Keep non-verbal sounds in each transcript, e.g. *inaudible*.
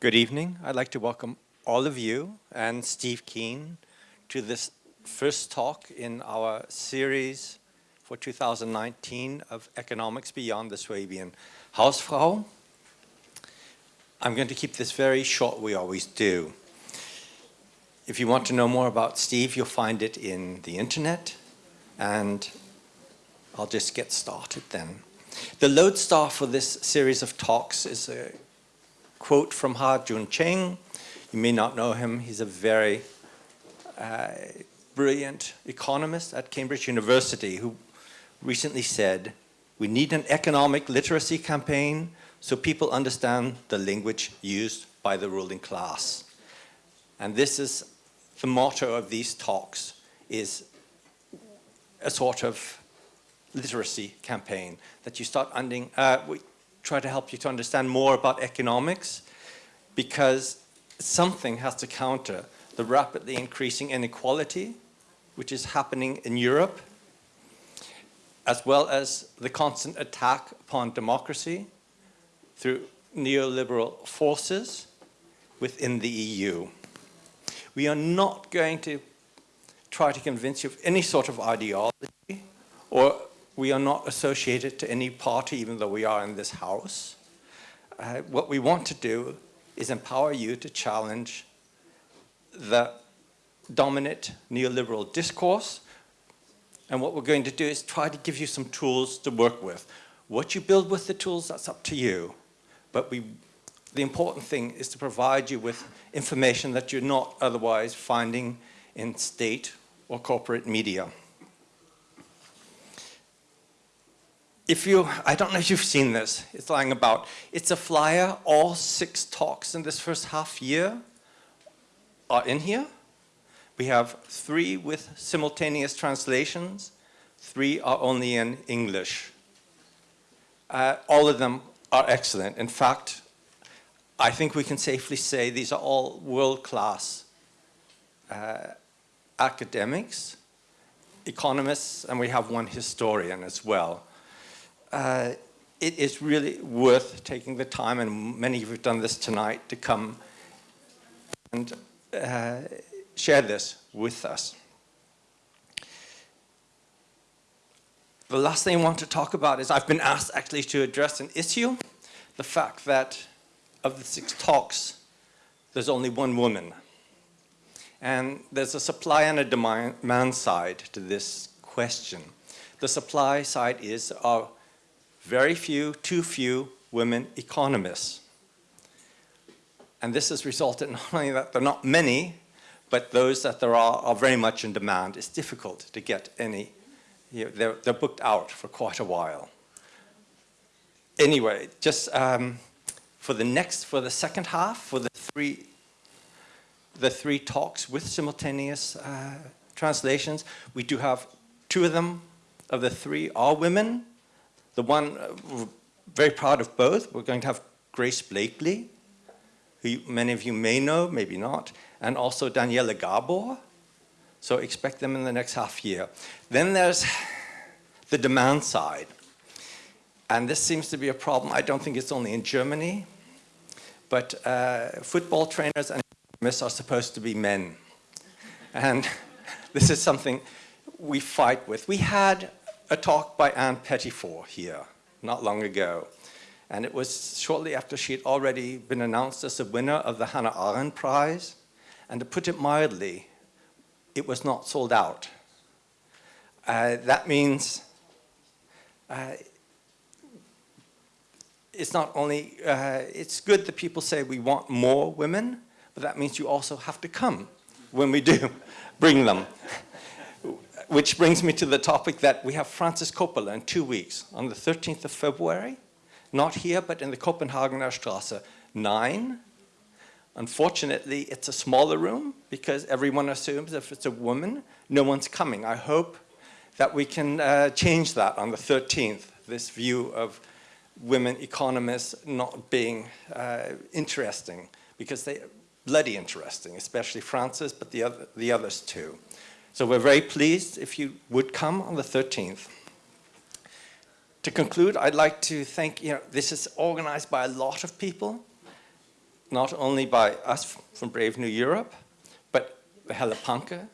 Good evening. I'd like to welcome all of you and Steve Keen to this first talk in our series for 2019 of Economics Beyond the Swabian Hausfrau. I'm going to keep this very short, we always do. If you want to know more about Steve, you'll find it in the internet, and I'll just get started then. The lodestar for this series of talks is a quote from Ha-Joon Chang. You may not know him. He's a very uh, brilliant economist at Cambridge University who recently said, we need an economic literacy campaign so people understand the language used by the ruling class. And this is the motto of these talks, is a sort of literacy campaign that you start ending, uh, try to help you to understand more about economics because something has to counter the rapidly increasing inequality which is happening in Europe as well as the constant attack upon democracy through neoliberal forces within the EU. We are not going to try to convince you of any sort of ideology or we are not associated to any party even though we are in this house. Uh, what we want to do is empower you to challenge the dominant neoliberal discourse and what we're going to do is try to give you some tools to work with. What you build with the tools, that's up to you. But we, the important thing is to provide you with information that you're not otherwise finding in state or corporate media. If you, I don't know if you've seen this, it's lying about. It's a flyer, all six talks in this first half year are in here. We have three with simultaneous translations, three are only in English. Uh, all of them are excellent. In fact, I think we can safely say these are all world-class uh, academics, economists, and we have one historian as well uh, it is really worth taking the time, and many of you have done this tonight, to come and uh, share this with us. The last thing I want to talk about is I've been asked actually to address an issue, the fact that of the six talks, there's only one woman. And there's a supply and a demand side to this question. The supply side is our very few, too few women economists. And this has resulted not only that there are not many, but those that there are are very much in demand. It's difficult to get any, you know, they're, they're booked out for quite a while. Anyway, just um, for the next, for the second half, for the three, the three talks with simultaneous uh, translations, we do have two of them, of the three are women, the one, uh, very proud of both. We're going to have Grace Blakeley, who many of you may know, maybe not, and also Daniela Gabor. So expect them in the next half year. Then there's the demand side. And this seems to be a problem. I don't think it's only in Germany, but uh, football trainers and economists are supposed to be men. And *laughs* this is something we fight with. We had a talk by Ann Pettifor here not long ago. And it was shortly after she had already been announced as the winner of the Hannah Arendt Prize. And to put it mildly, it was not sold out. Uh, that means uh, it's not only, uh, it's good that people say we want more women, but that means you also have to come when we do *laughs* bring them. Which brings me to the topic that we have Frances Coppola in two weeks, on the 13th of February, not here, but in the Copenhagener Strasse 9. Unfortunately, it's a smaller room because everyone assumes if it's a woman, no one's coming. I hope that we can uh, change that on the 13th, this view of women economists not being uh, interesting because they bloody interesting, especially Frances, but the, other, the others too. So we're very pleased if you would come on the 13th. To conclude, I'd like to thank, you know, this is organized by a lot of people. not only by us from Brave New Europe, but Helle Panke,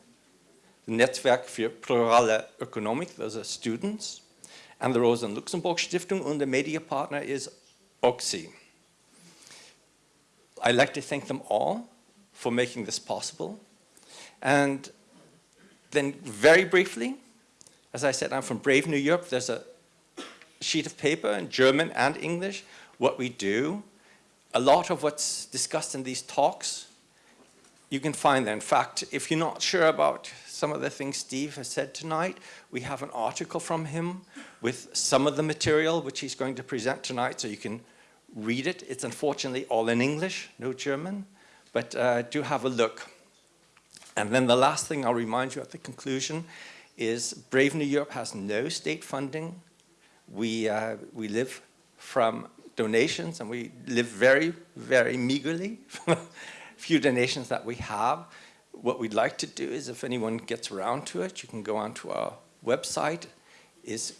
the Netzwerk für Plurale Ökonomik, those are students, and the Rosa Luxemburg Stiftung, and the media partner is OXI. I'd like to thank them all for making this possible. And then very briefly, as I said, I'm from Brave New Europe. There's a sheet of paper in German and English, what we do. A lot of what's discussed in these talks, you can find there. In fact, if you're not sure about some of the things Steve has said tonight, we have an article from him with some of the material which he's going to present tonight so you can read it. It's unfortunately all in English, no German, but uh, do have a look. And then the last thing I'll remind you at the conclusion is Brave New Europe has no state funding. We, uh, we live from donations and we live very, very meagerly from *laughs* a few donations that we have. What we'd like to do is if anyone gets around to it, you can go onto our website, is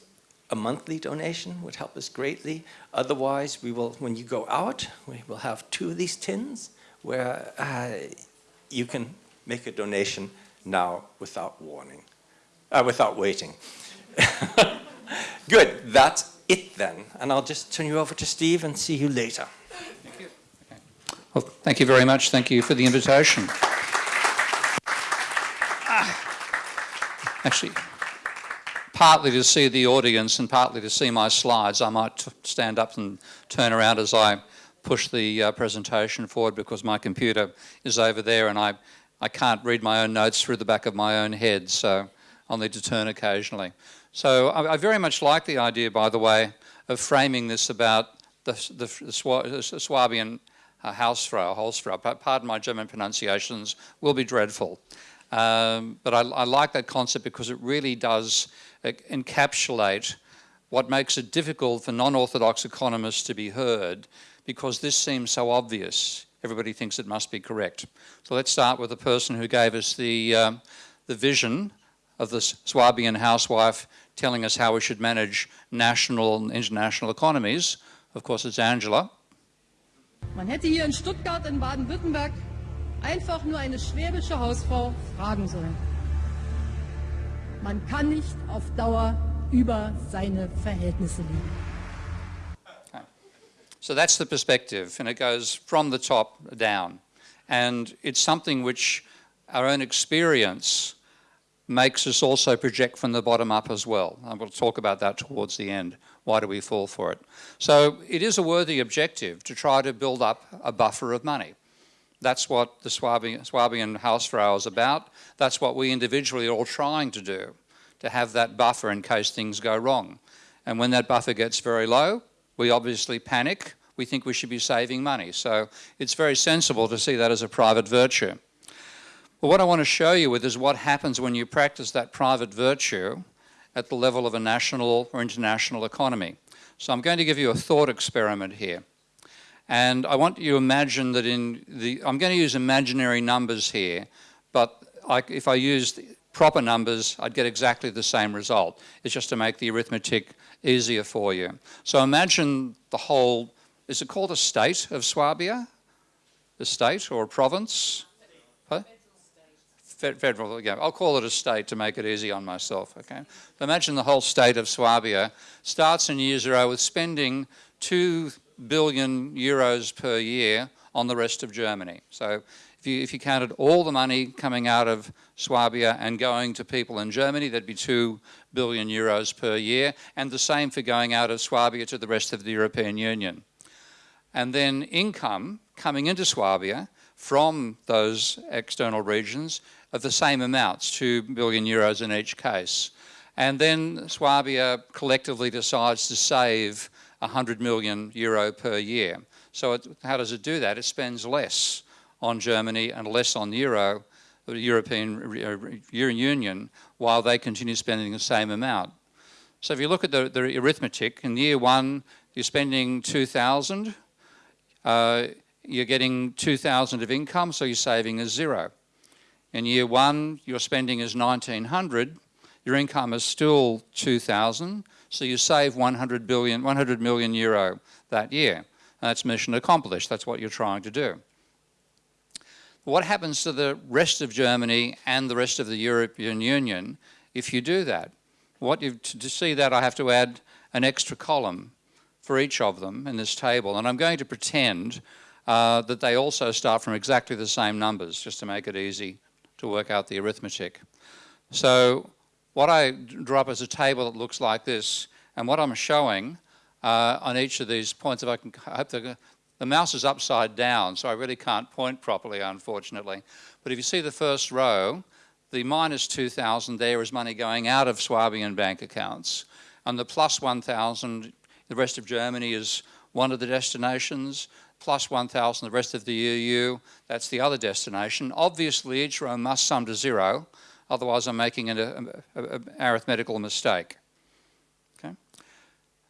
a monthly donation would help us greatly. Otherwise, we will, when you go out, we will have two of these tins where uh, you can make a donation now without warning, uh, without waiting. *laughs* Good, that's it then. And I'll just turn you over to Steve and see you later. Thank you. Okay. Well, thank you very much. Thank you for the invitation. Actually, partly to see the audience and partly to see my slides, I might stand up and turn around as I push the uh, presentation forward because my computer is over there and I, I can't read my own notes through the back of my own head, so I'll need to turn occasionally. So I, I very much like the idea, by the way, of framing this about the, the, the, the Swabian uh, Hausfrau, Hausfrau, pardon my German pronunciations, will be dreadful. Um, but I, I, like that concept because it really does encapsulate what makes it difficult for non-orthodox economists to be heard because this seems so obvious. Everybody thinks it must be correct. So let's start with the person who gave us the, um, the vision of the Swabian housewife telling us how we should manage national and international economies. Of course, it's Angela. Man hätte hier in Stuttgart in Baden-Württemberg einfach nur eine schwäbische Hausfrau fragen sollen. Man kann nicht auf Dauer über seine Verhältnisse liegen. So that's the perspective, and it goes from the top down. And it's something which our own experience makes us also project from the bottom up as well. Going to talk about that towards the end. Why do we fall for it? So it is a worthy objective to try to build up a buffer of money. That's what the Swabian, Swabian Hausfrau is about. That's what we individually are all trying to do, to have that buffer in case things go wrong. And when that buffer gets very low, we obviously panic. We think we should be saving money. So it's very sensible to see that as a private virtue. But what I want to show you with is what happens when you practice that private virtue at the level of a national or international economy. So I'm going to give you a thought experiment here. And I want you to imagine that in the, I'm going to use imaginary numbers here, but I, if I used proper numbers, I'd get exactly the same result. It's just to make the arithmetic easier for you. So imagine the whole, is it called a state of Swabia? A state or a province? Huh? Federal, yeah, I'll call it a state to make it easy on myself, okay? Imagine the whole state of Swabia starts in year zero with spending two billion euros per year on the rest of Germany. So if you, if you counted all the money coming out of Swabia and going to people in Germany, that'd be two billion euros per year, and the same for going out of Swabia to the rest of the European Union. And then income coming into Swabia from those external regions of the same amounts, two billion euros in each case. And then Swabia collectively decides to save 100 million euro per year. So it, how does it do that? It spends less on Germany and less on the euro, the European uh, Union, while they continue spending the same amount. So if you look at the, the arithmetic, in year one, you're spending 2,000, uh, you're getting 2,000 of income, so you're saving is zero. In year one, your spending is 1,900, your income is still 2,000, so you save 100 billion, 100 million euro that year. That's mission accomplished. That's what you're trying to do. What happens to the rest of Germany and the rest of the European Union if you do that? What to see that I have to add an extra column for each of them in this table. And I'm going to pretend uh, that they also start from exactly the same numbers, just to make it easy to work out the arithmetic. So what I draw up is a table that looks like this, and what I'm showing uh, on each of these points, if I can, I hope the, the mouse is upside down, so I really can't point properly, unfortunately. But if you see the first row, the minus 2,000 there is money going out of Swabian bank accounts. And the plus 1,000, the rest of Germany is one of the destinations, plus 1,000 the rest of the EU, that's the other destination. Obviously, each row must sum to zero, otherwise I'm making an um, arithmetical mistake.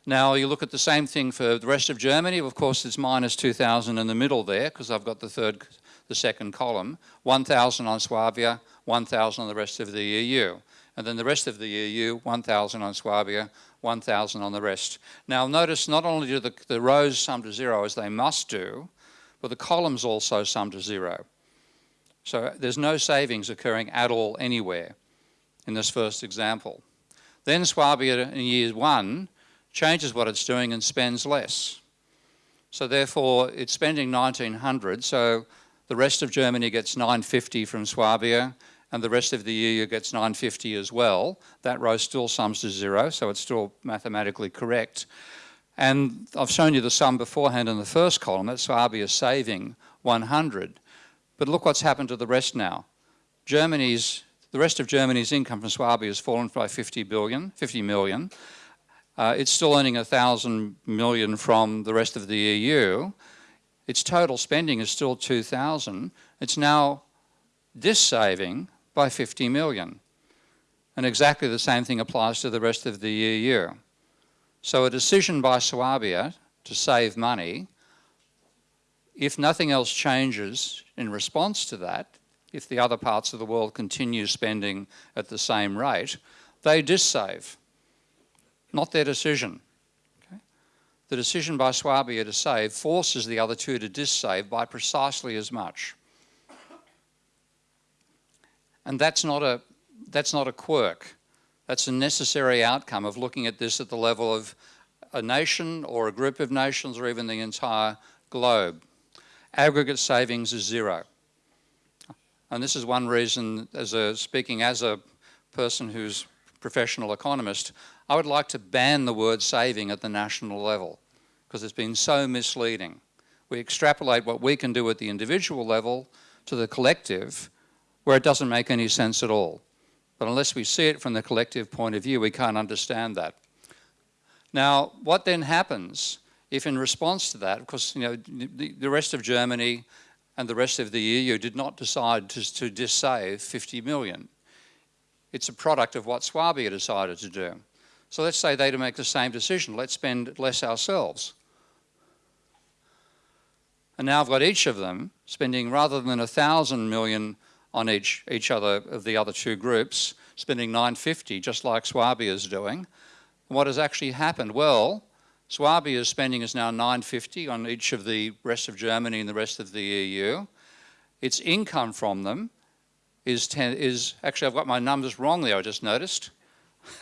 Now you look at the same thing for the rest of Germany. Of course, it's minus 2,000 in the middle there because I've got the third, the second column. 1,000 on Swabia, 1,000 on the rest of the EU. And then the rest of the EU, 1,000 on Swabia, 1,000 on the rest. Now notice not only do the, the rows sum to zero as they must do, but the columns also sum to zero. So there's no savings occurring at all anywhere in this first example. Then Swabia in year one changes what it's doing and spends less. So therefore, it's spending 1900, so the rest of Germany gets 950 from Swabia, and the rest of the EU gets 950 as well. That row still sums to zero, so it's still mathematically correct. And I've shown you the sum beforehand in the first column, that Swabia is saving 100. But look what's happened to the rest now. Germany's, the rest of Germany's income from Swabia has fallen by 50 billion, 50 million, uh, it's still earning a thousand million from the rest of the EU. Its total spending is still 2,000. It's now dissaving by 50 million. And exactly the same thing applies to the rest of the EU. So a decision by Swabia to save money, if nothing else changes in response to that, if the other parts of the world continue spending at the same rate, they dissave not their decision. Okay? The decision by Swabia to save forces the other two to dissave by precisely as much. And that's not a, that's not a quirk. That's a necessary outcome of looking at this at the level of a nation or a group of nations or even the entire globe. Aggregate savings is zero. And this is one reason, as a, speaking as a person who's professional economist, I would like to ban the word saving at the national level because it's been so misleading. We extrapolate what we can do at the individual level to the collective where it doesn't make any sense at all. But unless we see it from the collective point of view, we can't understand that. Now, what then happens if in response to that, of course, you know, the, the rest of Germany and the rest of the EU did not decide to, to dissave 50 million. It's a product of what Swabia decided to do. So let's say they to make the same decision. Let's spend less ourselves. And now I've got each of them spending rather than a thousand million on each, each other of the other two groups, spending 950 just like Swabia is doing. what has actually happened? Well, Swabia's spending is now 950 on each of the rest of Germany and the rest of the EU. Its income from them is, 10, is actually I've got my numbers wrong there I just noticed.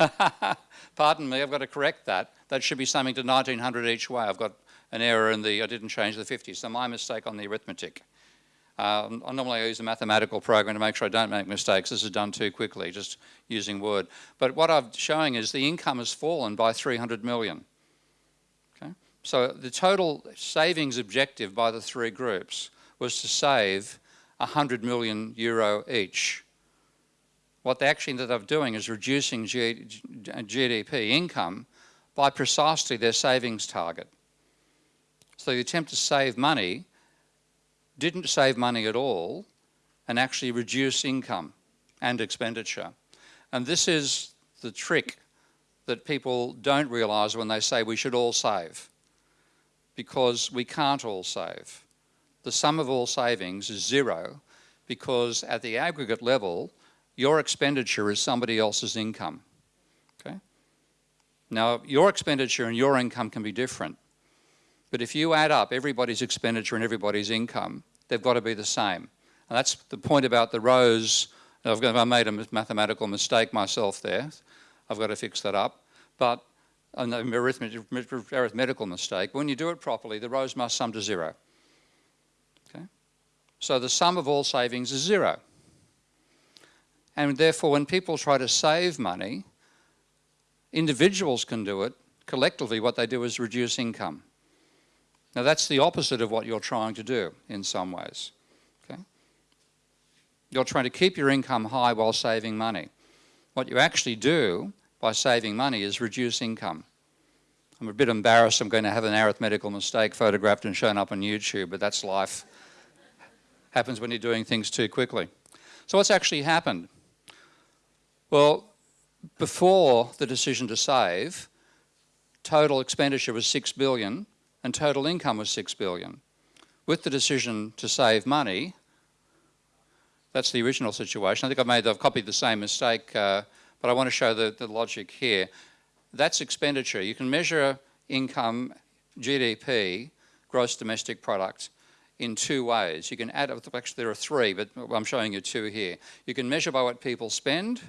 *laughs* Pardon me, I've got to correct that. That should be something to 1900 each way. I've got an error in the, I didn't change the 50, so my mistake on the arithmetic. Um, I normally use a mathematical program to make sure I don't make mistakes. This is done too quickly, just using Word. But what I'm showing is the income has fallen by 300 million. Okay? So the total savings objective by the three groups was to save 100 million euro each what they actually ended up doing is reducing G GDP income by precisely their savings target. So the attempt to save money didn't save money at all and actually reduce income and expenditure. And this is the trick that people don't realise when they say we should all save because we can't all save. The sum of all savings is zero because at the aggregate level your expenditure is somebody else's income. Okay? Now, your expenditure and your income can be different. But if you add up everybody's expenditure and everybody's income, they've got to be the same. And that's the point about the rows. I've got, I made a mathematical mistake myself there. I've got to fix that up. But an arithmetical mistake. When you do it properly, the rows must sum to zero. Okay? So the sum of all savings is zero. And therefore, when people try to save money, individuals can do it. Collectively, what they do is reduce income. Now, that's the opposite of what you're trying to do in some ways. Okay? You're trying to keep your income high while saving money. What you actually do by saving money is reduce income. I'm a bit embarrassed I'm going to have an arithmetical mistake photographed and shown up on YouTube, but that's life. Happens when you're doing things too quickly. So what's actually happened? Well, before the decision to save, total expenditure was 6 billion and total income was 6 billion. With the decision to save money, that's the original situation. I think I've made, I've copied the same mistake uh, but I want to show the, the logic here. That's expenditure. You can measure income, GDP, gross domestic product, in two ways. You can add, actually there are three, but I'm showing you two here. You can measure by what people spend,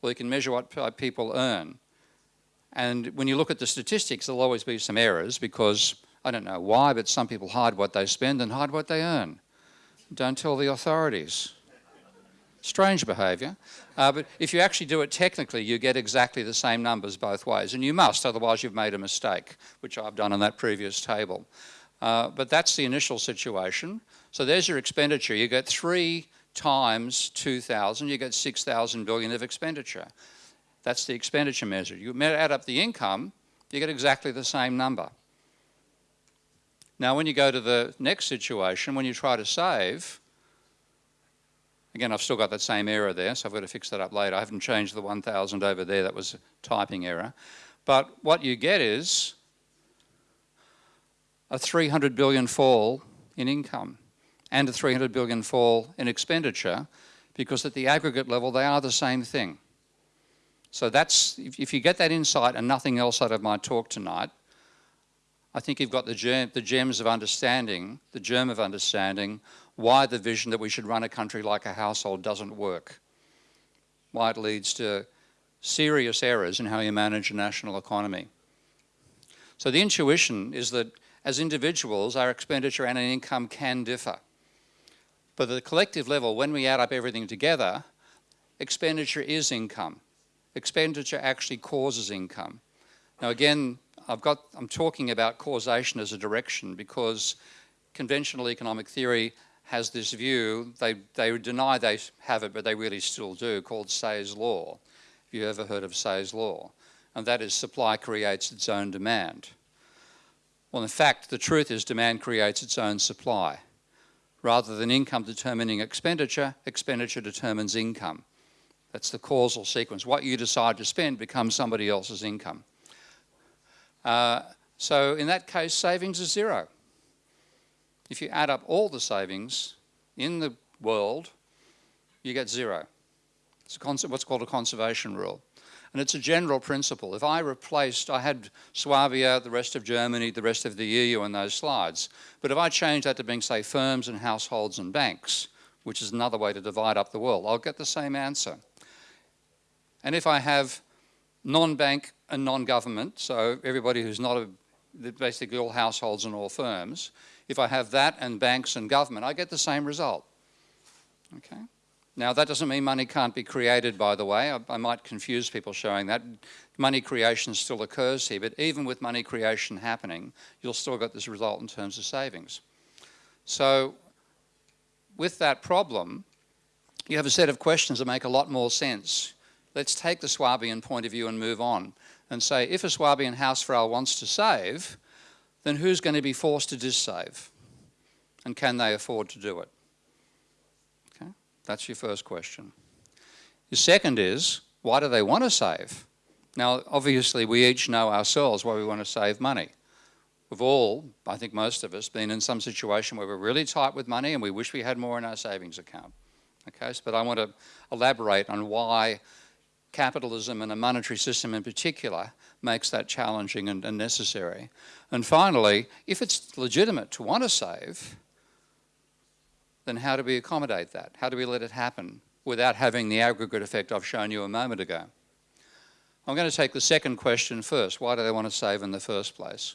or you can measure what people earn. And when you look at the statistics, there'll always be some errors because, I don't know why, but some people hide what they spend and hide what they earn. Don't tell the authorities. Strange behaviour. Uh, but if you actually do it technically, you get exactly the same numbers both ways. And you must, otherwise you've made a mistake, which I've done on that previous table. Uh, but that's the initial situation. So there's your expenditure. You get three times 2,000, you get 6,000 billion of expenditure. That's the expenditure measure. You add up the income, you get exactly the same number. Now when you go to the next situation, when you try to save, Again, I've still got that same error there, so I've got to fix that up later. I haven't changed the 1000 over there, that was a typing error. But what you get is a 300 billion fall in income and a 300 billion fall in expenditure because at the aggregate level they are the same thing. So that's, if you get that insight and nothing else out of my talk tonight, I think you've got the, germ, the gems of understanding, the germ of understanding why the vision that we should run a country like a household doesn't work, why it leads to serious errors in how you manage a national economy. So the intuition is that as individuals, our expenditure and our income can differ. But at the collective level, when we add up everything together, expenditure is income. Expenditure actually causes income. Now again, I've got, I'm talking about causation as a direction because conventional economic theory has this view, they, they deny they have it, but they really still do, called Say's law. Have you ever heard of Say's law? And that is supply creates its own demand. Well, in fact, the truth is demand creates its own supply. Rather than income determining expenditure, expenditure determines income. That's the causal sequence. What you decide to spend becomes somebody else's income. Uh, so in that case, savings is zero if you add up all the savings in the world, you get zero. It's what's called a conservation rule. And it's a general principle. If I replaced, I had Swabia, the rest of Germany, the rest of the EU in those slides, but if I change that to being, say, firms and households and banks, which is another way to divide up the world, I'll get the same answer. And if I have non-bank and non-government, so everybody who's not a, basically all households and all firms, if I have that and banks and government, I get the same result. Okay. Now that doesn't mean money can't be created, by the way. I, I, might confuse people showing that. Money creation still occurs here, but even with money creation happening, you'll still get this result in terms of savings. So with that problem, you have a set of questions that make a lot more sense. Let's take the Swabian point of view and move on and say, if a Swabian Hausfrau wants to save, then who's going to be forced to dissave? And can they afford to do it? Okay, that's your first question. Your second is, why do they want to save? Now, obviously, we each know ourselves why we want to save money. We've all, I think most of us, been in some situation where we're really tight with money and we wish we had more in our savings account. Okay, so, but I want to elaborate on why capitalism and a monetary system in particular makes that challenging and, and necessary. And finally, if it's legitimate to want to save, then how do we accommodate that? How do we let it happen without having the aggregate effect I've shown you a moment ago? I'm going to take the second question first. Why do they want to save in the first place?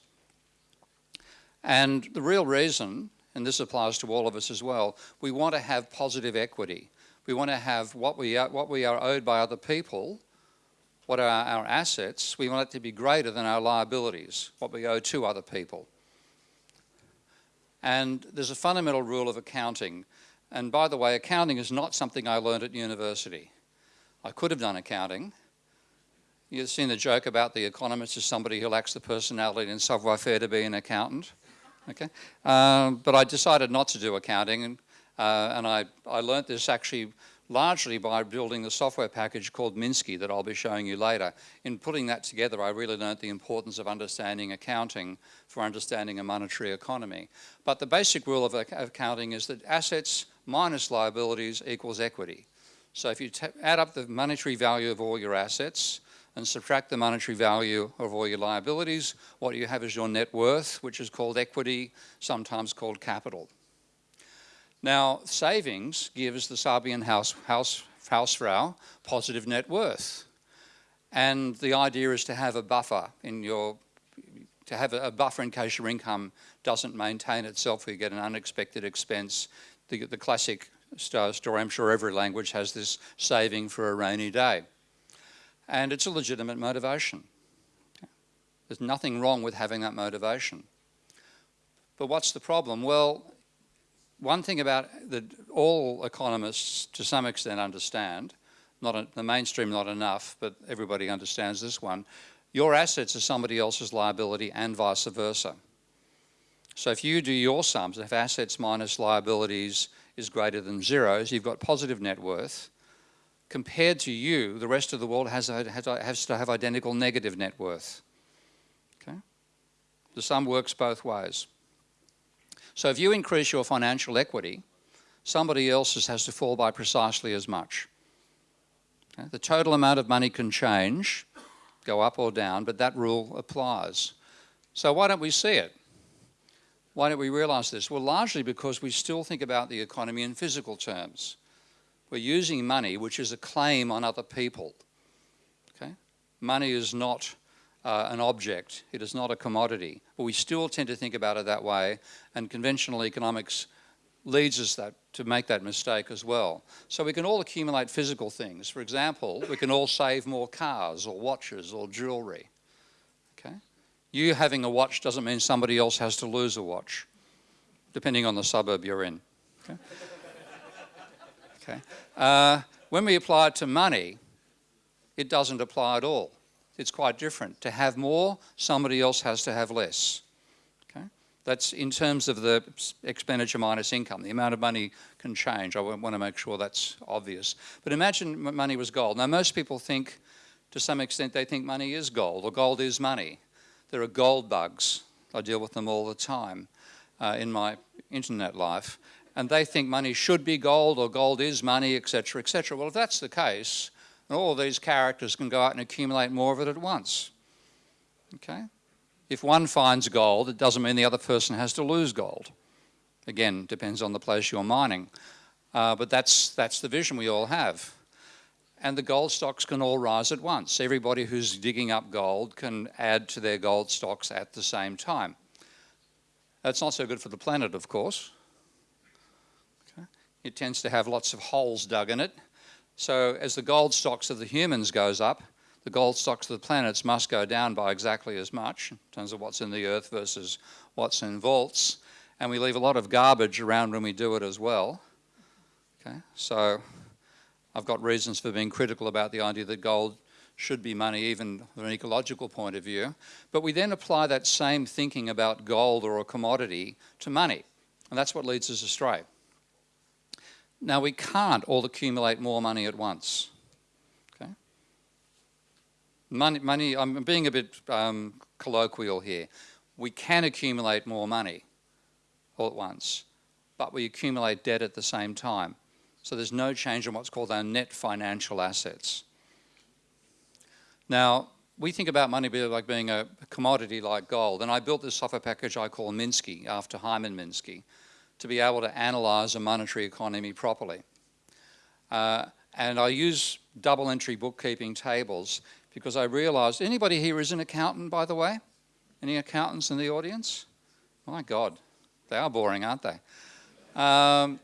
And the real reason, and this applies to all of us as well, we want to have positive equity. We want to have what we are, what we are owed by other people, what are our assets, we want it to be greater than our liabilities, what we owe to other people. And there's a fundamental rule of accounting. And by the way, accounting is not something I learned at university. I could have done accounting. You've seen the joke about the economist as somebody who lacks the personality and savoir-faire to be an accountant. Okay, um, but I decided not to do accounting, and uh, and I, I learnt this actually largely by building the software package called Minsky that I'll be showing you later. In putting that together, I really learned the importance of understanding accounting for understanding a monetary economy. But the basic rule of accounting is that assets minus liabilities equals equity. So if you add up the monetary value of all your assets and subtract the monetary value of all your liabilities, what you have is your net worth, which is called equity, sometimes called capital. Now, savings gives the Swabian house, house, Hausfrau positive net worth. And the idea is to have a buffer in your, to have a buffer in case your income doesn't maintain itself or you get an unexpected expense. The, the classic story, I'm sure every language has this saving for a rainy day. And it's a legitimate motivation. There's nothing wrong with having that motivation. But what's the problem? Well, one thing about that all economists to some extent understand, not a, the mainstream not enough, but everybody understands this one, your assets are somebody else's liability and vice versa. So if you do your sums, if assets minus liabilities is greater than zeros, you've got positive net worth. Compared to you, the rest of the world has, has to have identical negative net worth. Okay? The sum works both ways. So if you increase your financial equity, somebody else's has to fall by precisely as much. Okay? The total amount of money can change, go up or down, but that rule applies. So why don't we see it? Why don't we realise this? Well, largely because we still think about the economy in physical terms. We're using money, which is a claim on other people. Okay? Money is not uh, an object. It is not a commodity. But we still tend to think about it that way, and conventional economics leads us that, to make that mistake as well. So we can all accumulate physical things. For example, we can all save more cars or watches or jewellery. Okay? You having a watch doesn't mean somebody else has to lose a watch, depending on the suburb you're in. Okay? okay. Uh, when we apply it to money, it doesn't apply at all it's quite different. To have more, somebody else has to have less. Okay? That's in terms of the expenditure minus income. The amount of money can change. I want to make sure that's obvious. But imagine money was gold. Now, most people think, to some extent, they think money is gold, or gold is money. There are gold bugs. I deal with them all the time uh, in my internet life. And they think money should be gold, or gold is money, etc., etc. Well, if that's the case, and all these characters can go out and accumulate more of it at once. Okay? If one finds gold, it doesn't mean the other person has to lose gold. Again, depends on the place you're mining. Uh, but that's, that's the vision we all have. And the gold stocks can all rise at once. Everybody who's digging up gold can add to their gold stocks at the same time. That's not so good for the planet, of course. Okay. It tends to have lots of holes dug in it. So as the gold stocks of the humans goes up, the gold stocks of the planets must go down by exactly as much in terms of what's in the earth versus what's in vaults. And we leave a lot of garbage around when we do it as well. Okay, so I've got reasons for being critical about the idea that gold should be money even from an ecological point of view. But we then apply that same thinking about gold or a commodity to money. And that's what leads us astray. Now, we can't all accumulate more money at once. Okay? Money, money I'm being a bit um, colloquial here. We can accumulate more money all at once, but we accumulate debt at the same time. So there's no change in what's called our net financial assets. Now, we think about money like being a commodity like gold, and I built this software package I call Minsky, after Hyman Minsky, to be able to analyze a monetary economy properly. Uh, and I use double entry bookkeeping tables because I realized, anybody here is an accountant, by the way? Any accountants in the audience? My God, they are boring, aren't they? Um,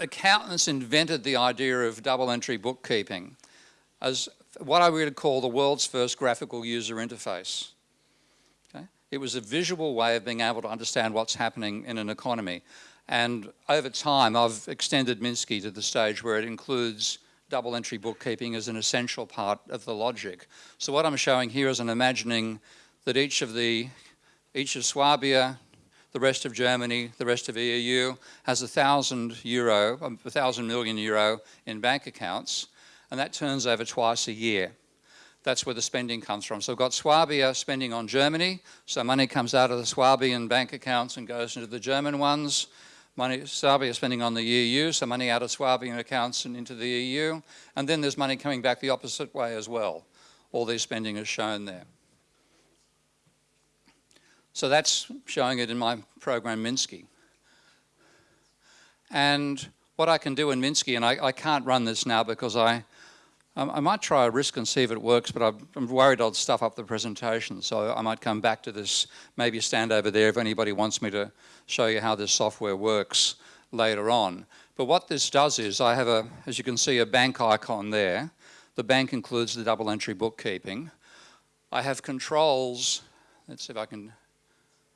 accountants invented the idea of double entry bookkeeping as what I would call the world's first graphical user interface. It was a visual way of being able to understand what's happening in an economy. And over time, I've extended Minsky to the stage where it includes double entry bookkeeping as an essential part of the logic. So what I'm showing here is I'm imagining that each of the, each of Swabia, the rest of Germany, the rest of EU has a thousand euro, a thousand million euro in bank accounts, and that turns over twice a year. That's where the spending comes from. So we've got Swabia spending on Germany, so money comes out of the Swabian bank accounts and goes into the German ones money, Swabia spending on the EU, so money out of Swabian accounts and into the EU. And then there's money coming back the opposite way as well. All this spending is shown there. So that's showing it in my program Minsky. And what I can do in Minsky, and I, I can't run this now because I, um, I might try a risk and see if it works, but I'm worried I'll stuff up the presentation. So I might come back to this, maybe stand over there if anybody wants me to show you how this software works later on. But what this does is I have a, as you can see, a bank icon there. The bank includes the double entry bookkeeping. I have controls, let's see if I can,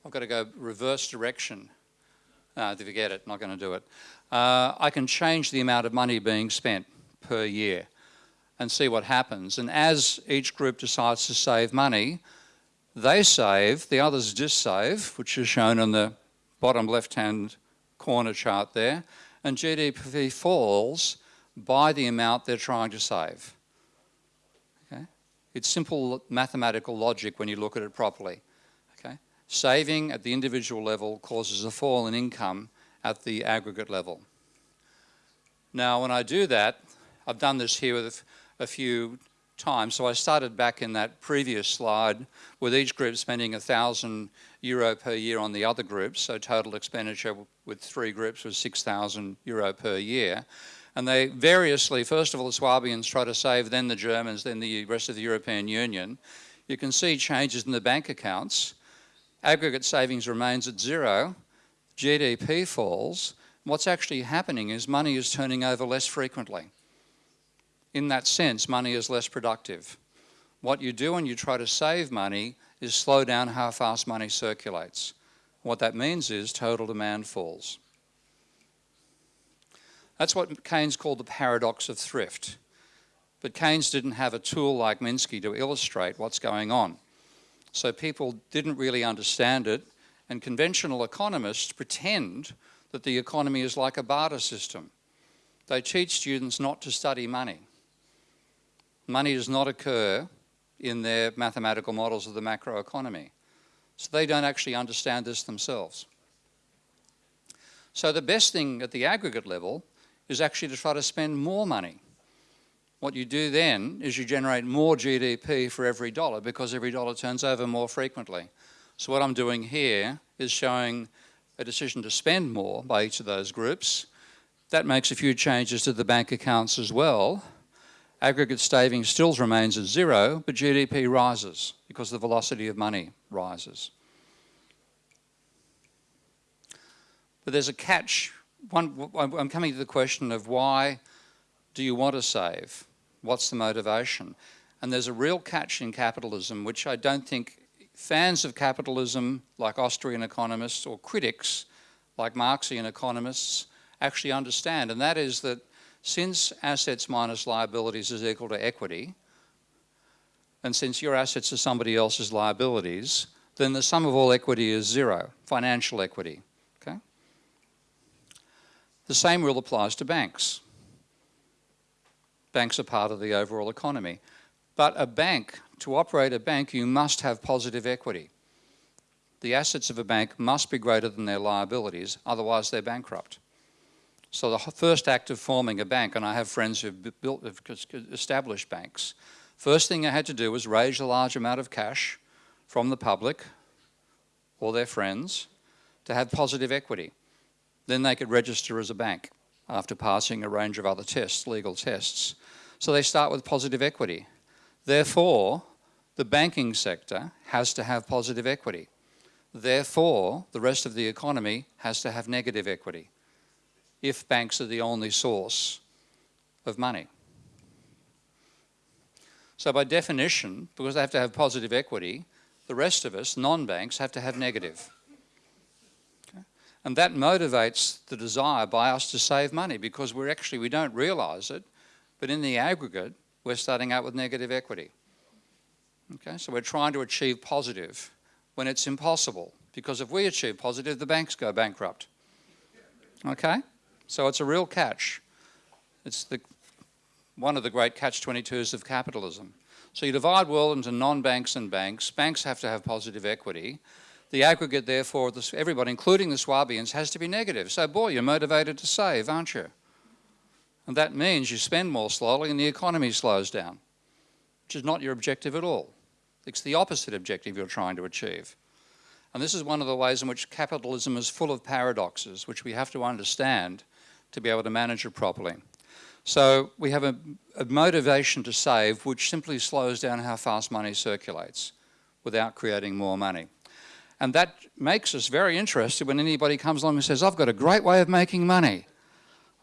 I've got to go reverse direction. Uh, to forget it, not going to do it. Uh, I can change the amount of money being spent per year and see what happens. And as each group decides to save money, they save, the others dissave, which is shown on the bottom left-hand corner chart there, and GDP falls by the amount they're trying to save. Okay? It's simple mathematical logic when you look at it properly. Okay? Saving at the individual level causes a fall in income at the aggregate level. Now, when I do that, I've done this here with a few times. So I started back in that previous slide with each group spending a thousand euro per year on the other groups. So total expenditure with three groups was 6,000 euro per year. And they variously, first of all, the Swabians try to save, then the Germans, then the rest of the European Union. You can see changes in the bank accounts. Aggregate savings remains at zero. GDP falls. What's actually happening is money is turning over less frequently in that sense, money is less productive. What you do when you try to save money is slow down how fast money circulates. What that means is total demand falls. That's what Keynes called the paradox of thrift. But Keynes didn't have a tool like Minsky to illustrate what's going on. So people didn't really understand it, and conventional economists pretend that the economy is like a barter system. They teach students not to study money money does not occur in their mathematical models of the macroeconomy. So they don't actually understand this themselves. So the best thing at the aggregate level is actually to try to spend more money. What you do then is you generate more GDP for every dollar because every dollar turns over more frequently. So what I'm doing here is showing a decision to spend more by each of those groups. That makes a few changes to the bank accounts as well aggregate savings still remains at zero, but GDP rises because the velocity of money rises. But there's a catch. One, I'm coming to the question of why do you want to save? What's the motivation? And there's a real catch in capitalism, which I don't think fans of capitalism, like Austrian economists, or critics, like Marxian economists, actually understand, and that is that since assets minus liabilities is equal to equity, and since your assets are somebody else's liabilities, then the sum of all equity is zero, financial equity, okay? The same rule applies to banks. Banks are part of the overall economy. But a bank, to operate a bank, you must have positive equity. The assets of a bank must be greater than their liabilities, otherwise they're bankrupt. So the first act of forming a bank, and I have friends who've built, have established banks, First thing I had to do was raise a large amount of cash from the public or their friends to have positive equity. Then they could register as a bank after passing a range of other tests, legal tests. So they start with positive equity. Therefore, the banking sector has to have positive equity. Therefore, the rest of the economy has to have negative equity if banks are the only source of money. So by definition, because they have to have positive equity, the rest of us, non-banks, have to have negative. Okay? And that motivates the desire by us to save money because we're actually, we don't realise it, but in the aggregate, we're starting out with negative equity. Okay, so we're trying to achieve positive when it's impossible because if we achieve positive, the banks go bankrupt. Okay, so it's a real catch. It's the, one of the great catch-22s of capitalism. So you divide world into non-banks and banks. Banks have to have positive equity. The aggregate, therefore, everybody, including the Swabians, has to be negative. So, boy, you're motivated to save, aren't you? And that means you spend more slowly and the economy slows down, which is not your objective at all. It's the opposite objective you're trying to achieve. And this is one of the ways in which capitalism is full of paradoxes, which we have to understand to be able to manage it properly. So we have a, a, motivation to save which simply slows down how fast money circulates without creating more money. And that makes us very interested when anybody comes along and says, I've got a great way of making money.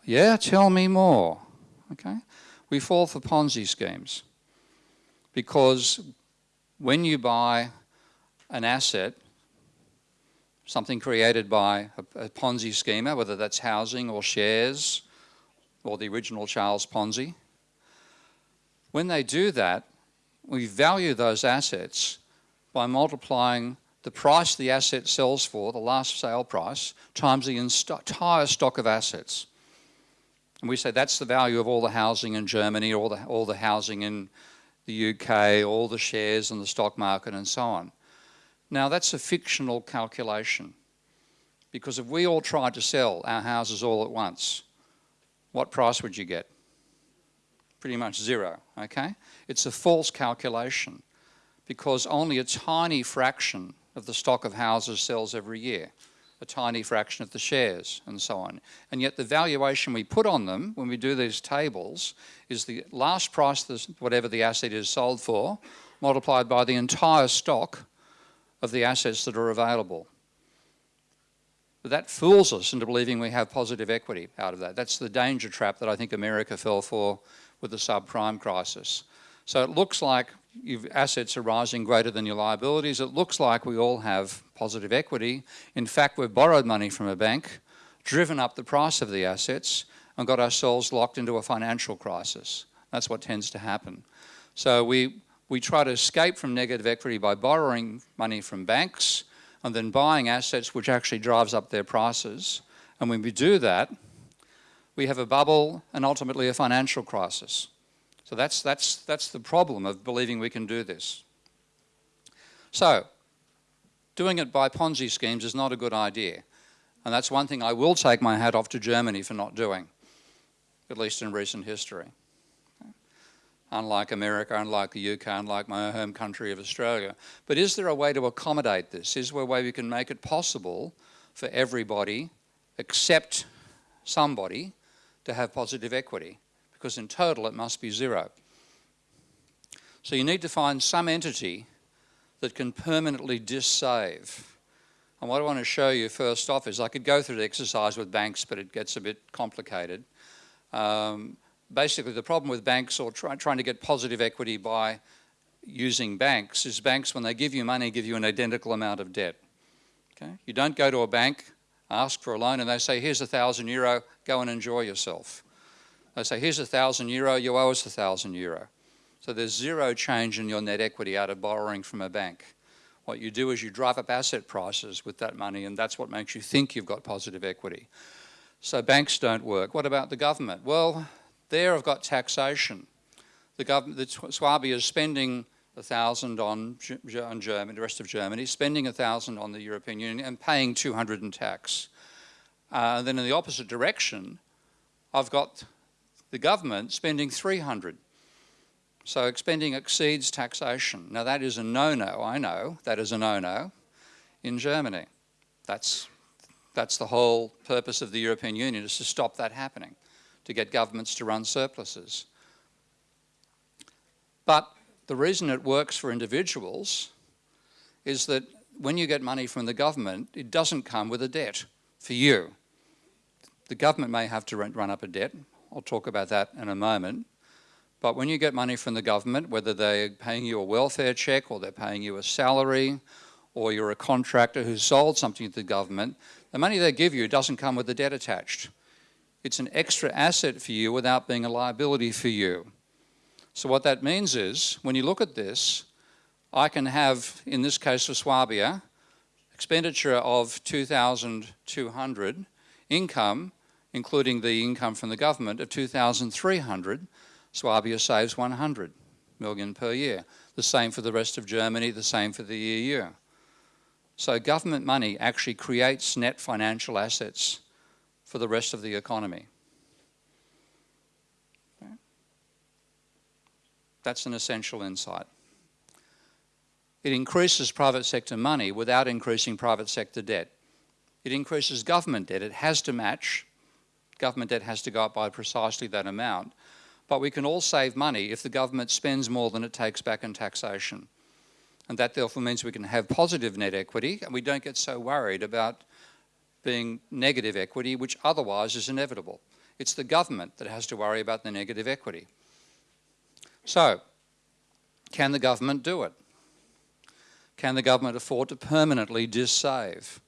Yeah, tell me more. Okay? We fall for Ponzi schemes because when you buy an asset, something created by a, a Ponzi schemer, whether that's housing or shares or the original Charles Ponzi, when they do that, we value those assets by multiplying the price the asset sells for, the last sale price, times the entire stock of assets. And we say that's the value of all the housing in Germany, all the, all the housing in the UK, all the shares in the stock market and so on. Now that's a fictional calculation because if we all tried to sell our houses all at once, what price would you get? Pretty much zero, okay? It's a false calculation because only a tiny fraction of the stock of houses sells every year, a tiny fraction of the shares and so on. And yet the valuation we put on them when we do these tables is the last price, whatever the asset is sold for, multiplied by the entire stock of the assets that are available. But that fools us into believing we have positive equity out of that. That's the danger trap that I think America fell for with the subprime crisis. So it looks like your assets are rising greater than your liabilities. It looks like we all have positive equity. In fact, we've borrowed money from a bank, driven up the price of the assets, and got ourselves locked into a financial crisis. That's what tends to happen. So we, we try to escape from negative equity by borrowing money from banks and then buying assets which actually drives up their prices. And when we do that, we have a bubble and ultimately a financial crisis. So that's, that's, that's the problem of believing we can do this. So, doing it by Ponzi schemes is not a good idea. And that's one thing I will take my hat off to Germany for not doing at least in recent history. Unlike America, unlike the UK, unlike my home country of Australia. But is there a way to accommodate this? Is there a way we can make it possible for everybody, except somebody, to have positive equity? Because in total it must be zero. So you need to find some entity that can permanently dissave. And what I want to show you first off is I could go through the exercise with banks, but it gets a bit complicated. Um, basically, the problem with banks or try, trying to get positive equity by using banks is banks, when they give you money, give you an identical amount of debt. Okay? You don't go to a bank, ask for a loan, and they say, here's a thousand euro, go and enjoy yourself. They say, here's a thousand euro, you owe us a thousand euro. So there's zero change in your net equity out of borrowing from a bank. What you do is you drive up asset prices with that money, and that's what makes you think you've got positive equity. So banks don't work. What about the government? Well, there I've got taxation. The government, the Swabia is spending a thousand on, on Germany, the rest of Germany, spending a thousand on the European Union and paying 200 in tax. Uh, then in the opposite direction, I've got the government spending 300. So spending exceeds taxation. Now that is a no-no, I know, that is a no-no in Germany. That's, that's the whole purpose of the European Union is to stop that happening, to get governments to run surpluses. But the reason it works for individuals is that when you get money from the government, it doesn't come with a debt for you. The government may have to run up a debt. I'll talk about that in a moment. But when you get money from the government, whether they're paying you a welfare check or they're paying you a salary or you're a contractor who sold something to the government, the money they give you doesn't come with a debt attached. It's an extra asset for you without being a liability for you. So what that means is, when you look at this, I can have, in this case for Swabia, expenditure of 2,200, income, including the income from the government, of 2,300, Swabia saves 100 million per year. The same for the rest of Germany, the same for the EU. So government money actually creates net financial assets for the rest of the economy. That's an essential insight. It increases private sector money without increasing private sector debt. It increases government debt. It has to match. Government debt has to go up by precisely that amount. But we can all save money if the government spends more than it takes back in taxation. And that therefore means we can have positive net equity and we don't get so worried about being negative equity, which otherwise is inevitable. It's the government that has to worry about the negative equity. So, can the government do it? Can the government afford to permanently dissave?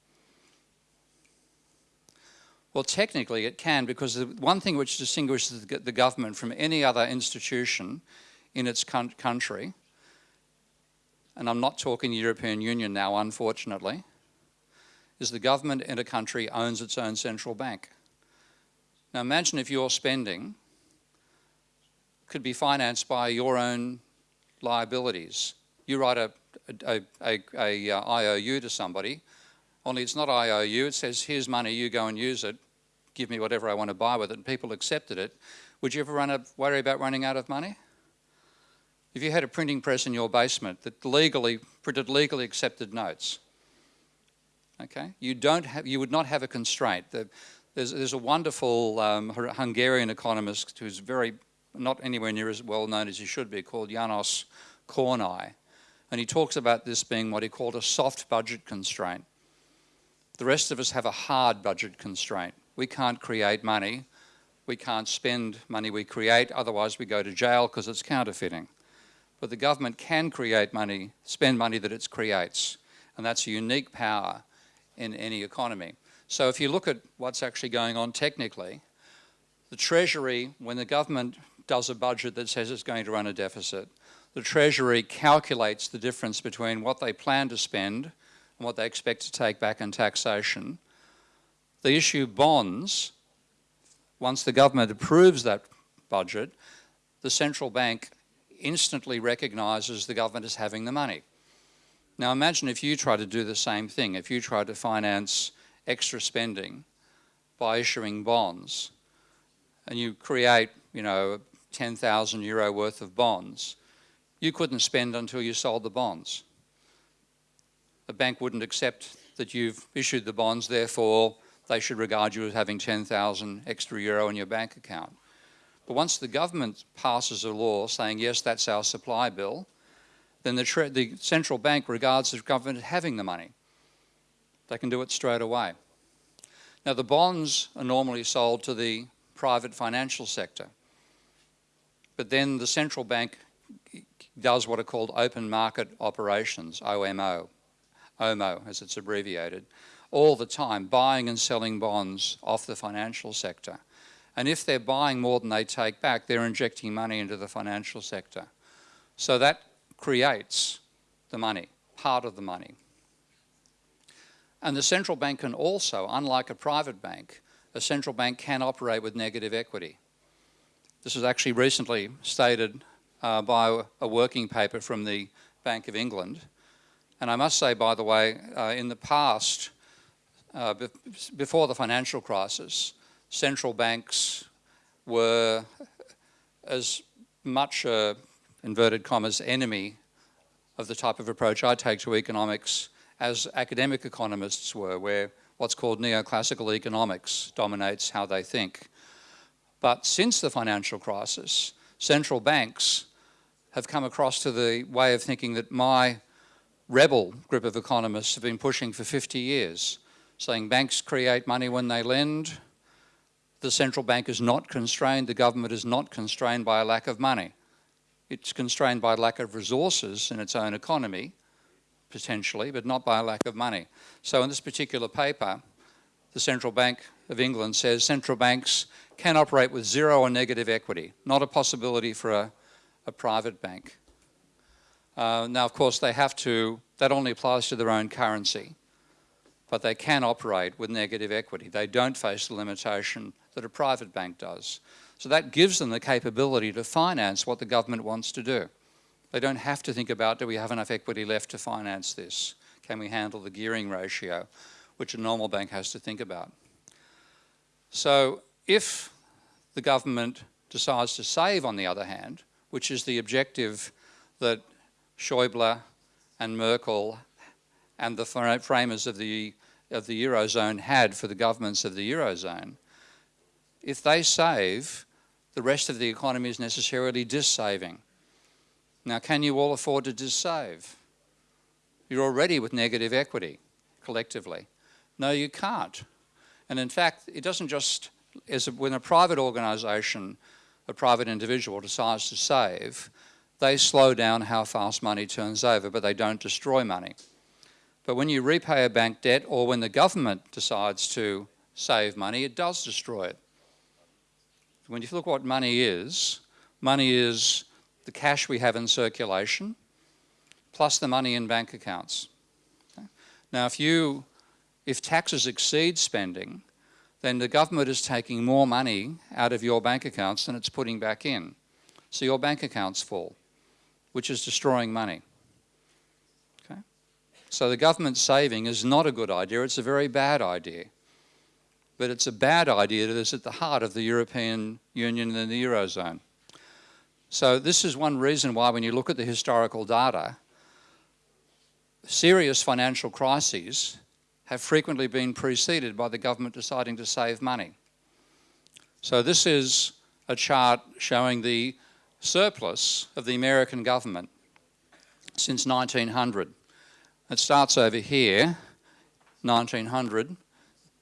Well, technically it can because the one thing which distinguishes the government from any other institution in its country, and I'm not talking European Union now, unfortunately, is the government in a country owns its own central bank. Now imagine if you're spending could be financed by your own liabilities. You write a, a, a, a, uh, IOU to somebody, only it's not IOU, it says, here's money, you go and use it, give me whatever I want to buy with it, and people accepted it. Would you ever run a, worry about running out of money? If you had a printing press in your basement that legally printed legally accepted notes, okay, you don't have, you would not have a constraint. There's, there's a wonderful um, Hungarian economist who's very not anywhere near as well known as he should be, called Janos Kornai. And he talks about this being what he called a soft budget constraint. The rest of us have a hard budget constraint. We can't create money. We can't spend money we create, otherwise we go to jail because it's counterfeiting. But the government can create money, spend money that it creates. And that's a unique power in any economy. So if you look at what's actually going on technically, the Treasury, when the government does a budget that says it's going to run a deficit. The Treasury calculates the difference between what they plan to spend and what they expect to take back in taxation. They issue bonds. Once the government approves that budget, the central bank instantly recognises the government as having the money. Now imagine if you try to do the same thing, if you try to finance extra spending by issuing bonds and you create, you know, 10,000 euro worth of bonds, you couldn't spend until you sold the bonds. The bank wouldn't accept that you've issued the bonds, therefore they should regard you as having 10,000 extra euro in your bank account. But once the government passes a law saying, yes, that's our supply bill, then the, the central bank regards the government as having the money. They can do it straight away. Now the bonds are normally sold to the private financial sector. But then the central bank does what are called open market operations, OMO, OMO as it's abbreviated, all the time, buying and selling bonds off the financial sector. And if they're buying more than they take back, they're injecting money into the financial sector. So that creates the money, part of the money. And the central bank can also, unlike a private bank, a central bank can operate with negative equity. This was actually recently stated uh, by a working paper from the Bank of England. And I must say, by the way, uh, in the past, uh, be before the financial crisis, central banks were as much a inverted commas, enemy of the type of approach I take to economics as academic economists were, where what's called neoclassical economics dominates how they think. But since the financial crisis, central banks have come across to the way of thinking that my rebel group of economists have been pushing for 50 years, saying banks create money when they lend, the central bank is not constrained, the government is not constrained by a lack of money. It's constrained by lack of resources in its own economy, potentially, but not by a lack of money. So in this particular paper, the Central Bank of England says central banks can operate with zero or negative equity, not a possibility for a, a private bank. Uh, now, of course, they have to, that only applies to their own currency, but they can operate with negative equity. They don't face the limitation that a private bank does. So that gives them the capability to finance what the government wants to do. They don't have to think about, do we have enough equity left to finance this? Can we handle the gearing ratio, which a normal bank has to think about? So if the government decides to save, on the other hand, which is the objective that Schäuble and Merkel and the framers of the, of the Eurozone had for the governments of the Eurozone, if they save, the rest of the economy is necessarily dissaving. Now, can you all afford to dissave? You're already with negative equity, collectively. No, you can't. And in fact, it doesn't just, as when a private organisation, a private individual decides to save, they slow down how fast money turns over, but they don't destroy money. But when you repay a bank debt or when the government decides to save money, it does destroy it. When you look what money is, money is the cash we have in circulation plus the money in bank accounts. Okay? Now, if you, if taxes exceed spending, then the government is taking more money out of your bank accounts than it's putting back in. So your bank accounts fall, which is destroying money. Okay? So the government saving is not a good idea, it's a very bad idea but it's a bad idea that is at the heart of the European Union and the Eurozone. So this is one reason why when you look at the historical data, serious financial crises have frequently been preceded by the government deciding to save money. So this is a chart showing the surplus of the American government since 1900. It starts over here, 1900,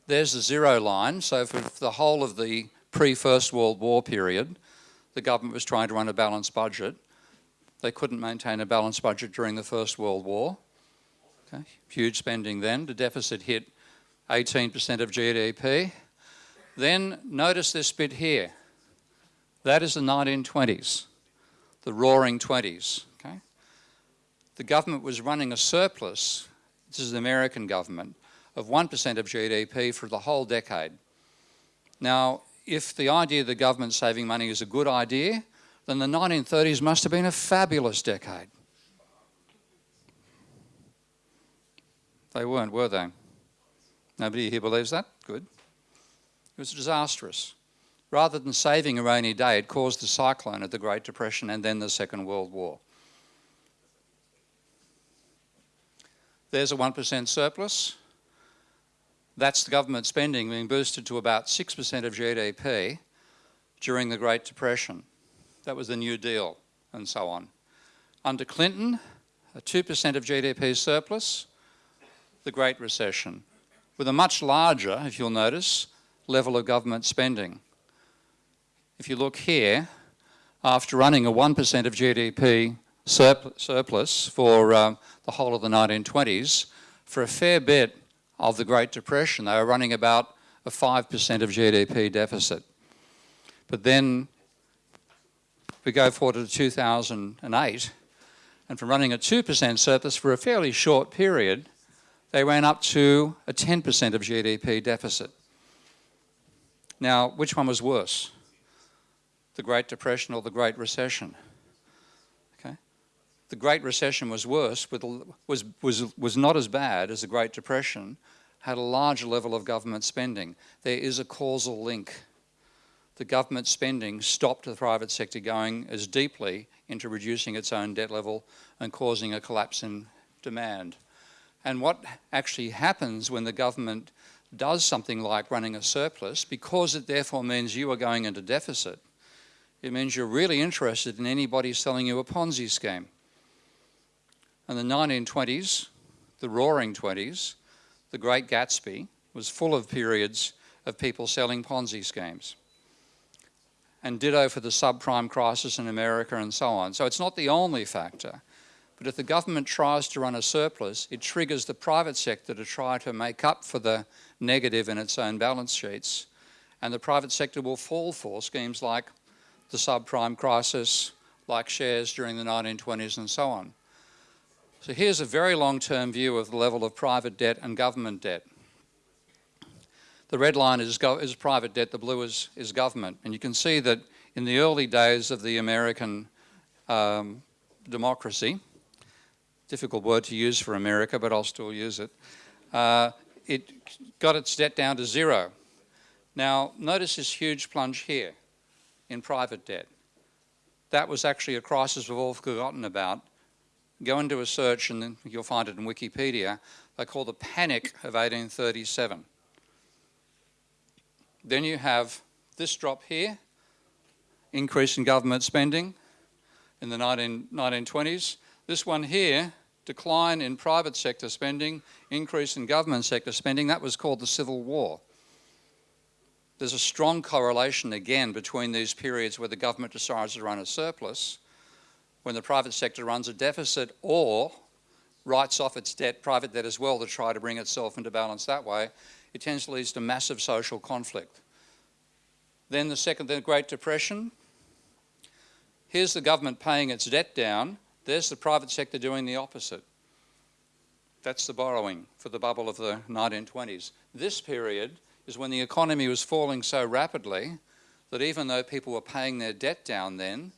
there's the zero line. So for the whole of the pre-First World War period, the government was trying to run a balanced budget. They couldn't maintain a balanced budget during the First World War. Okay. Huge spending then. The deficit hit 18% of GDP. Then notice this bit here. That is the 1920s, the roaring 20s. Okay? The government was running a surplus, this is the American government, of 1% of GDP for the whole decade. Now, if the idea of the government saving money is a good idea, then the 1930s must have been a fabulous decade. They weren't, were they? Nobody here believes that? Good. It was disastrous. Rather than saving a rainy day, it caused the cyclone of the Great Depression and then the Second World War. There's a 1% surplus. That's the government spending being boosted to about 6% of GDP during the Great Depression. That was the New Deal and so on. Under Clinton, a 2% of GDP surplus, the Great Recession, with a much larger, if you'll notice, level of government spending. If you look here, after running a 1% of GDP surplus for uh, the whole of the 1920s, for a fair bit of the Great Depression. They were running about a 5% of GDP deficit. But then we go forward to 2008, and from running a 2% surplus for a fairly short period, they ran up to a 10% of GDP deficit. Now, which one was worse? The Great Depression or the Great Recession? The Great Recession was worse, was, was, was not as bad as the Great Depression, had a large level of government spending. There is a causal link. the government spending stopped the private sector going as deeply into reducing its own debt level and causing a collapse in demand. And what actually happens when the government does something like running a surplus, because it therefore means you are going into deficit, it means you're really interested in anybody selling you a Ponzi scheme. In the 1920s, the roaring 20s, the Great Gatsby was full of periods of people selling Ponzi schemes. And ditto for the subprime crisis in America and so on. So it's not the only factor. But if the government tries to run a surplus, it triggers the private sector to try to make up for the negative in its own balance sheets. And the private sector will fall for schemes like the subprime crisis, like shares during the 1920s and so on. So here's a very long-term view of the level of private debt and government debt. The red line is, is private debt, the blue is, is government. And you can see that in the early days of the American um, democracy, difficult word to use for America, but I'll still use it, uh, it got its debt down to zero. Now, notice this huge plunge here in private debt. That was actually a crisis we've all forgotten about. Go into a search and you'll find it in Wikipedia. They call the Panic of 1837. Then you have this drop here, increase in government spending in the 19, 1920s. This one here, decline in private sector spending, increase in government sector spending, that was called the Civil War. There's a strong correlation again between these periods where the government decides to run a surplus, when the private sector runs a deficit or writes off its debt, private debt as well, to try to bring itself into balance that way, it tends to lead to massive social conflict. Then the second, the Great Depression. Here's the government paying its debt down. There's the private sector doing the opposite. That's the borrowing for the bubble of the 1920s. This period is when the economy was falling so rapidly that even though people were paying their debt down then,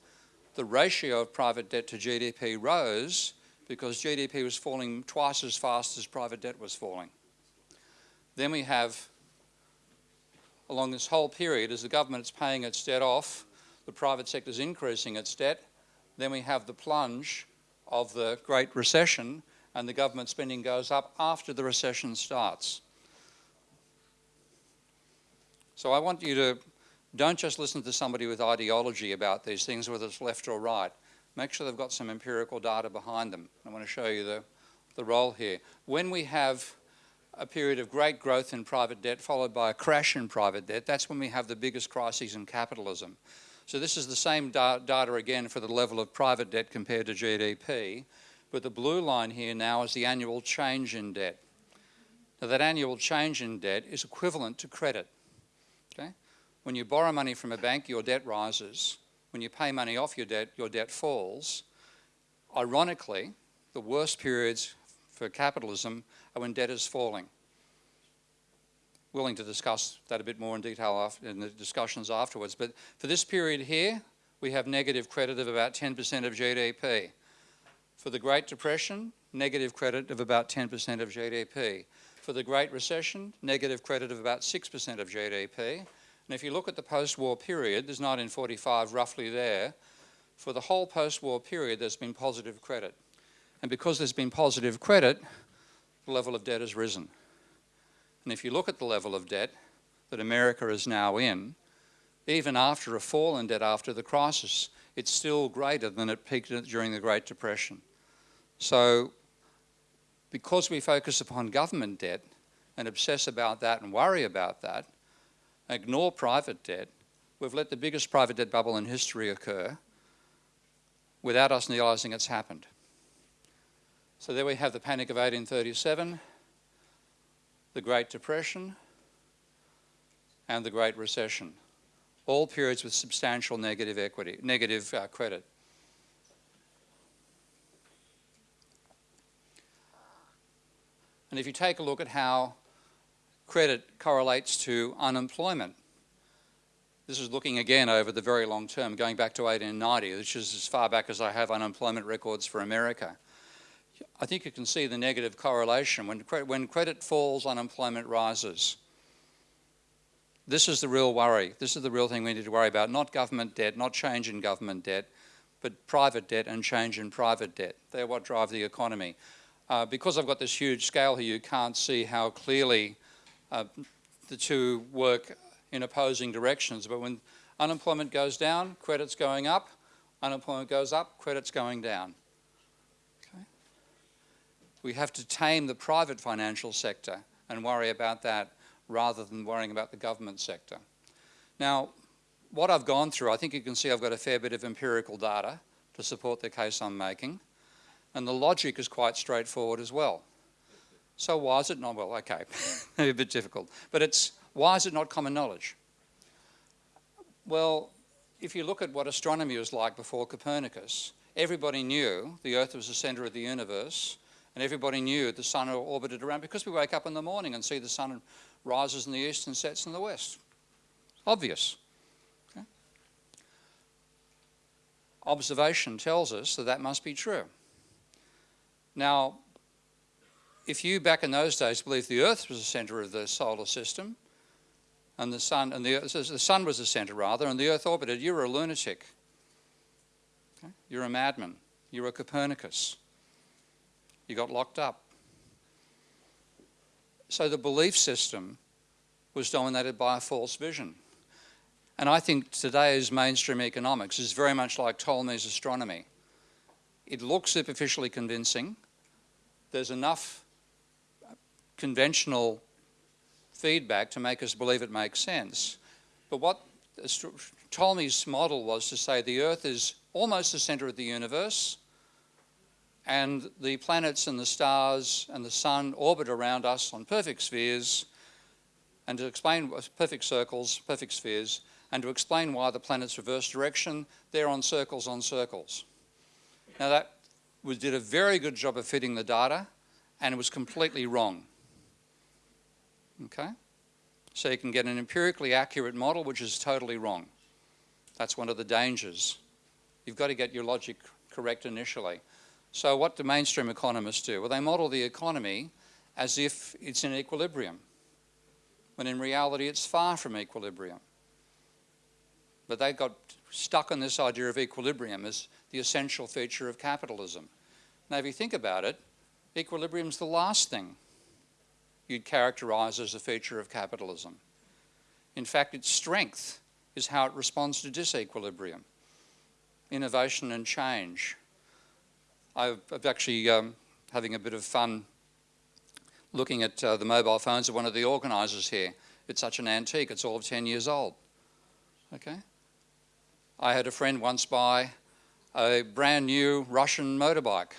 the ratio of private debt to GDP rose because GDP was falling twice as fast as private debt was falling. Then we have, along this whole period, as the government is paying its debt off, the private sector is increasing its debt. Then we have the plunge of the Great Recession and the government spending goes up after the recession starts. So I want you to don't just listen to somebody with ideology about these things, whether it's left or right. Make sure they've got some empirical data behind them. I want to show you the, the role here. When we have a period of great growth in private debt followed by a crash in private debt, that's when we have the biggest crises in capitalism. So this is the same da data again for the level of private debt compared to GDP, but the blue line here now is the annual change in debt. Now that annual change in debt is equivalent to credit. Okay? When you borrow money from a bank, your debt rises. When you pay money off your debt, your debt falls. Ironically, the worst periods for capitalism are when debt is falling. Willing to discuss that a bit more in detail in the discussions afterwards, but for this period here, we have negative credit of about 10% of GDP. For the Great Depression, negative credit of about 10% of GDP. For the Great Recession, negative credit of about 6% of GDP. And if you look at the post-war period, there's 1945 roughly there, for the whole post-war period there's been positive credit. And because there's been positive credit, the level of debt has risen. And if you look at the level of debt that America is now in, even after a fall in debt after the crisis, it's still greater than it peaked during the Great Depression. So because we focus upon government debt and obsess about that and worry about that, ignore private debt, we've let the biggest private debt bubble in history occur without us realising it's happened. So there we have the Panic of 1837, the Great Depression, and the Great Recession. All periods with substantial negative equity, negative uh, credit. And if you take a look at how credit correlates to unemployment, this is looking again over the very long term, going back to 1890, which is as far back as I have unemployment records for America. I think you can see the negative correlation. When, cre when credit falls, unemployment rises. This is the real worry. This is the real thing we need to worry about, not government debt, not change in government debt, but private debt and change in private debt. They're what drive the economy. Uh, because I've got this huge scale here, you can't see how clearly uh, the two work in opposing directions. But when unemployment goes down, credit's going up. Unemployment goes up, credit's going down. Okay? We have to tame the private financial sector and worry about that rather than worrying about the government sector. Now, what I've gone through, I think you can see I've got a fair bit of empirical data to support the case I'm making. And the logic is quite straightforward as well. So why is it not, well, okay, *laughs* maybe a bit difficult, but it's, why is it not common knowledge? Well, if you look at what astronomy was like before Copernicus, everybody knew the Earth was the centre of the universe, and everybody knew the sun orbited around because we wake up in the morning and see the sun rises in the east and sets in the west. Obvious. Okay? Observation tells us that that must be true. Now, if you back in those days believed the Earth was the centre of the solar system, and the sun, and the, the sun was the centre rather, and the Earth orbited, you're a lunatic. Okay? You're a madman. You're a Copernicus. You got locked up. So the belief system was dominated by a false vision. And I think today's mainstream economics is very much like Ptolemy's astronomy. It looks superficially convincing. There's enough conventional feedback to make us believe it makes sense. But what Ptolemy's model was to say the Earth is almost the center of the universe and the planets and the stars and the sun orbit around us on perfect spheres and to explain perfect circles, perfect spheres, and to explain why the planets reverse direction, they're on circles on circles. Now that was, did a very good job of fitting the data and it was completely wrong. Okay? So you can get an empirically accurate model which is totally wrong. That's one of the dangers. You've got to get your logic correct initially. So what do mainstream economists do? Well, they model the economy as if it's in equilibrium, when in reality it's far from equilibrium. But they got stuck on this idea of equilibrium as the essential feature of capitalism. Now, if you think about it, equilibrium is the last thing you'd characterize as a feature of capitalism. In fact, its strength is how it responds to disequilibrium, innovation and change. I've, actually um, having a bit of fun looking at uh, the mobile phones of one of the organisers here. It's such an antique, it's all of 10 years old. Okay? I had a friend once buy a brand new Russian motorbike.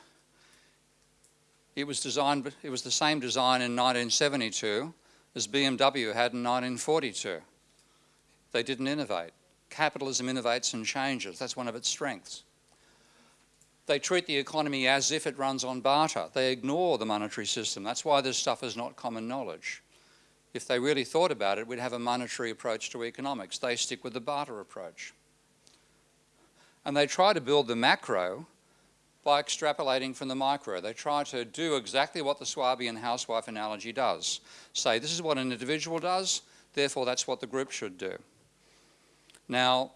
It was designed, it was the same design in 1972 as BMW had in 1942. They didn't innovate. Capitalism innovates and changes. That's one of its strengths. They treat the economy as if it runs on barter. They ignore the monetary system. That's why this stuff is not common knowledge. If they really thought about it, we'd have a monetary approach to economics. They stick with the barter approach. And they try to build the macro by extrapolating from the micro. They try to do exactly what the Swabian housewife analogy does. Say, this is what an individual does, therefore that's what the group should do. Now,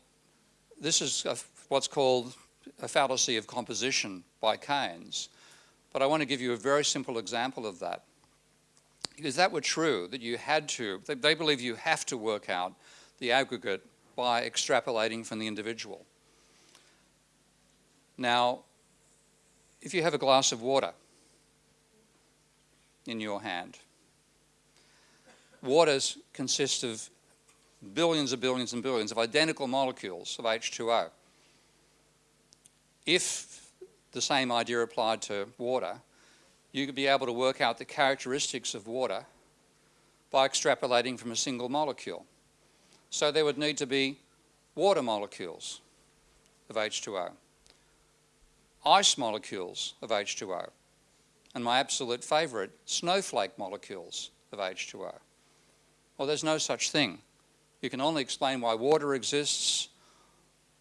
this is a, what's called a fallacy of composition by Keynes. But I want to give you a very simple example of that. Because that were true, that you had to, they, they believe you have to work out the aggregate by extrapolating from the individual. Now, if you have a glass of water in your hand, waters consist of billions and billions and billions of identical molecules of H2O. If the same idea applied to water, you could be able to work out the characteristics of water by extrapolating from a single molecule. So there would need to be water molecules of H2O ice molecules of H2O, and my absolute favourite, snowflake molecules of H2O. Well, there's no such thing. You can only explain why water exists,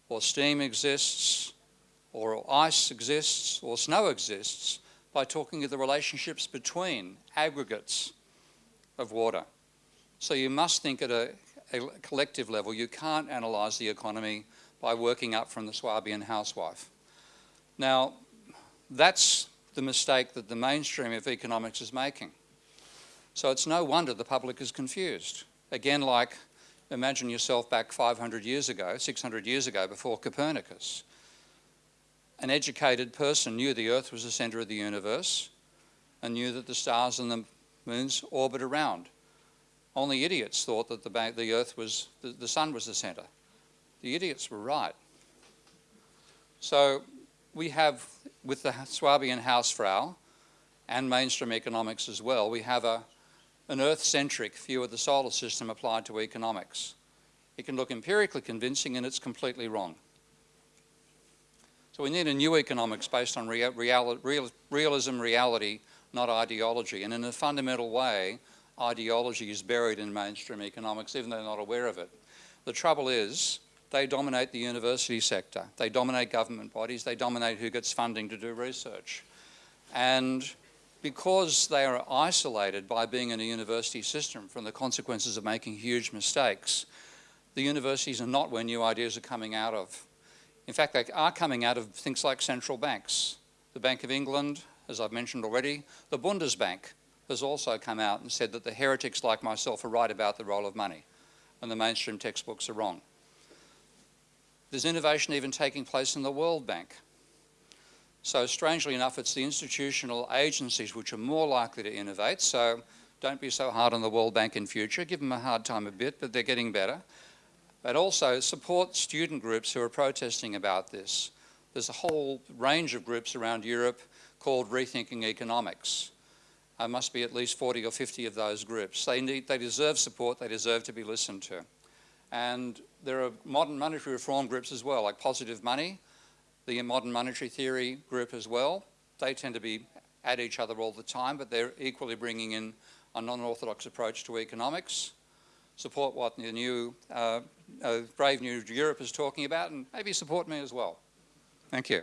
or steam exists, or ice exists, or snow exists, by talking of the relationships between aggregates of water. So you must think at a, a collective level, you can't analyse the economy by working up from the Swabian housewife. Now, that's the mistake that the mainstream of economics is making. So it's no wonder the public is confused. Again, like imagine yourself back 500 years ago, 600 years ago, before Copernicus. An educated person knew the Earth was the centre of the universe and knew that the stars and the moons orbit around. Only idiots thought that the, the Earth was, the, the sun was the centre. The idiots were right. So we have, with the Swabian Hausfrau and mainstream economics as well, we have a, an Earth-centric view of the solar system applied to economics. It can look empirically convincing and it's completely wrong. So we need a new economics based on real, real, real, realism, reality, not ideology. And in a fundamental way, ideology is buried in mainstream economics, even though they're not aware of it. The trouble is, they dominate the university sector. They dominate government bodies. They dominate who gets funding to do research. And because they are isolated by being in a university system from the consequences of making huge mistakes, the universities are not where new ideas are coming out of. In fact, they are coming out of things like central banks. The Bank of England, as I've mentioned already, the Bundesbank has also come out and said that the heretics like myself are right about the role of money and the mainstream textbooks are wrong. There's innovation even taking place in the World Bank. So strangely enough, it's the institutional agencies which are more likely to innovate. So don't be so hard on the World Bank in future. Give them a hard time a bit, but they're getting better. But also support student groups who are protesting about this. There's a whole range of groups around Europe called Rethinking Economics. There must be at least 40 or 50 of those groups. They, need, they deserve support, they deserve to be listened to. And there are modern monetary reform groups as well, like Positive Money, the modern monetary theory group as well. They tend to be at each other all the time, but they're equally bringing in a non-orthodox approach to economics, support what the new uh, uh, Brave New Europe is talking about, and maybe support me as well. Thank you.